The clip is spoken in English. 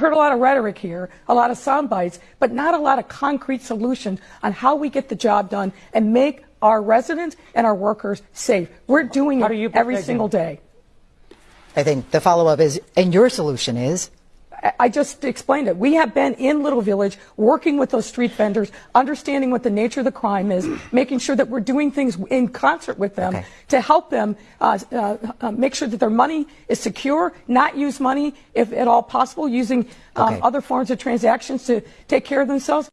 heard a lot of rhetoric here, a lot of sound bites, but not a lot of concrete solutions on how we get the job done and make our residents and our workers safe. We're doing it every single day. I think the follow up is, and your solution is? I just explained it. We have been in Little Village working with those street vendors, understanding what the nature of the crime is, making sure that we're doing things in concert with them okay. to help them uh, uh, make sure that their money is secure, not use money, if at all possible, using um, okay. other forms of transactions to take care of themselves.